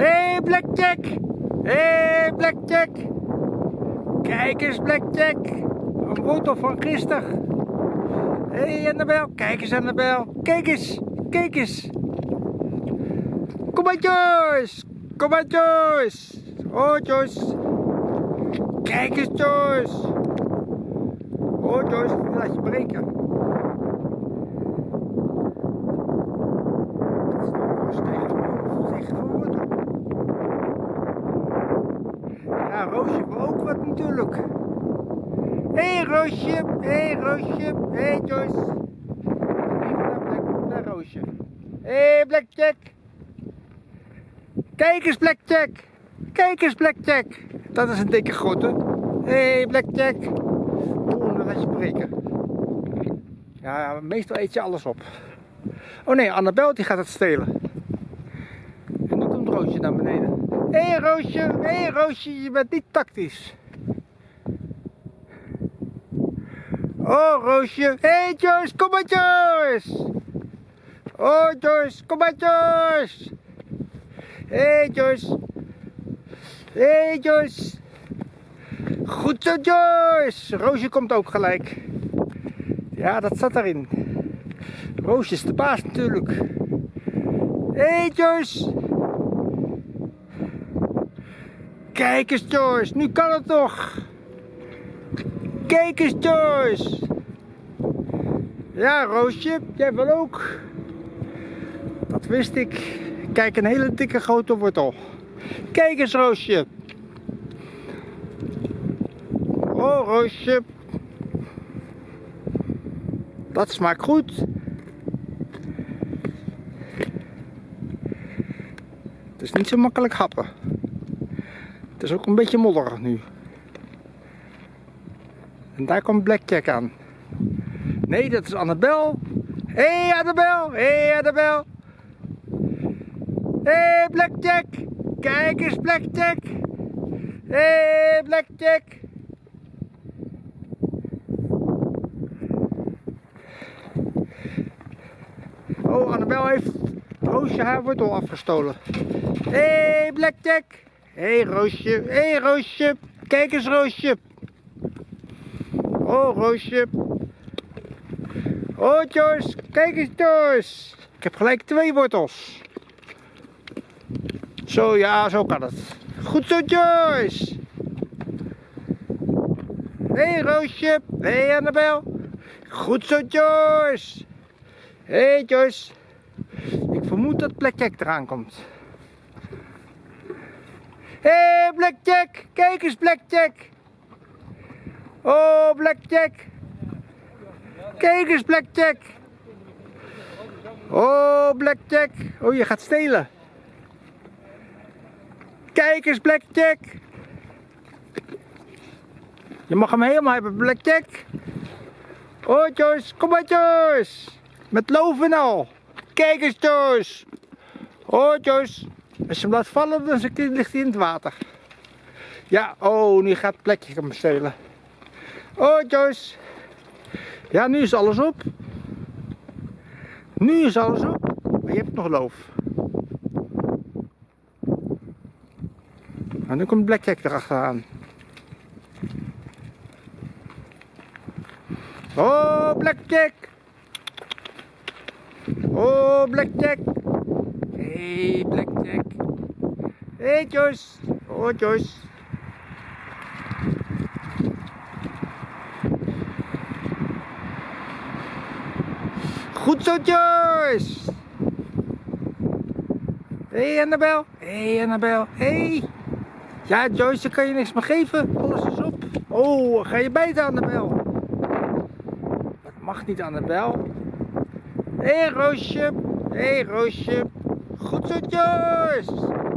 hey, Blackjack! hey, Blackjack! Kijk eens, Blackjack! Een wortel van gisteren. hey, Annabel! Kijk eens, Annabel! Kijk eens! Kijk eens! Kom maar, Joyce! Kom maar, Joyce! Oh, Joyce! Kijk eens, Joyce! Oh, Joyce, laat je breken. Ja, Roosje wil wat natuurlijk. Hé hey, Roosje, hé hey, Roosje, hé hey, Joyce. Even naar, Black, Roosje. Hé hey, Blackjack. Kijk eens Blackjack. Kijk eens Blackjack. Dat is een dikke grote. Hé hey, Blackjack. Oeh, dan laat je breken. Ja, meestal eet je alles op. Oh nee, Annabel die gaat het stelen. En nu komt Roosje naar beneden. Hé hey, Roosje, hé hey, Roosje, je bent niet tactisch. Oh Roosje, hé hey, Joyce, kom maar Joyce. Oh Joyce, kom maar Joyce. Hé hey, Joyce. Hé hey, Joyce. Goed zo Joyce. Roosje komt ook gelijk. Ja, dat zat erin. Roosje is de baas natuurlijk. Hé hey, Joyce. Kijk eens Joyce, nu kan het toch. Kijk eens Joyce. Ja Roosje, jij wil ook. Dat wist ik. Kijk, een hele dikke grote wortel. Kijk eens Roosje. Oh Roosje. Dat smaakt goed. Het is niet zo makkelijk happen. Het is ook een beetje modderig nu. En daar komt Blackjack aan. Nee, dat is Annabel. Hé hey, Annabel, hé hey, Annabel. Hé hey, Blackjack, kijk eens Blackjack. Hé hey, Blackjack. Oh, Annabel heeft Roosje haar wortel afgestolen. Hé hey, Blackjack. Hé hey, Roosje, hé hey, Roosje. Kijk eens Roosje. Oh Roosje. Oh Joyce, kijk eens Joyce. Ik heb gelijk twee wortels. Zo, ja, zo kan het. Goed zo Joyce. Hé hey, Roosje. Hé hey, Annabel. Goed zo Joyce. Hé hey, Joyce. Ik vermoed dat Blackjack eraan komt. Hé hey, Blackjack. Kijk eens Blackjack. Oh, Blackjack. Kijk eens, Blackjack. Oh, Blackjack. Oh, je gaat stelen. Kijk eens, Blackjack. Je mag hem helemaal hebben, Blackjack. Oh, Joyce. Kom maar, Joyce. Met loof en al. Kijk eens, Joyce. Oh, Joyce. Als je hem laat vallen, dan ligt hij in het water. Ja, oh, nu gaat Blackjack hem stelen. Oh Joyce. Ja, nu is alles op. Nu is alles op. Maar je hebt nog loof. En nu komt Blackjack erachteraan. Oh, Blackjack. Oh, Blackjack. Hey, Blackjack. Hey, Joyce. Oh, Joyce. Goed zo, Joyce! Hé, hey, Annabel. Hé, hey, Annabel. Hé. Hey. Ja, Joyce, dan kan je niks meer geven. Alles is op. Oh, ga je bijten, Annabel? Dat mag niet, Annabel. Hé, hey, Roosje. Hé, hey, Roosje. Goed zo, Joyce!